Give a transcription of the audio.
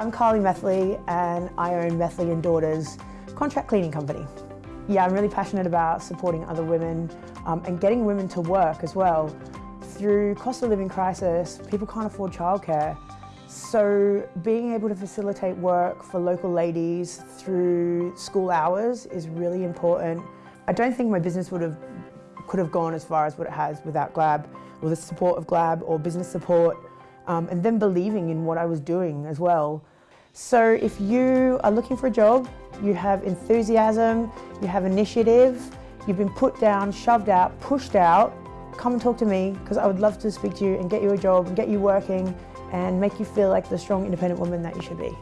I'm Carly Methley and I own Methley and Daughters contract cleaning company. Yeah, I'm really passionate about supporting other women um, and getting women to work as well. Through cost of living crisis, people can't afford childcare. So being able to facilitate work for local ladies through school hours is really important. I don't think my business would have could have gone as far as what it has without Glab, or the support of Glab, or business support, um, and then believing in what I was doing as well. So if you are looking for a job, you have enthusiasm, you have initiative, you've been put down, shoved out, pushed out, come and talk to me because I would love to speak to you and get you a job and get you working and make you feel like the strong independent woman that you should be.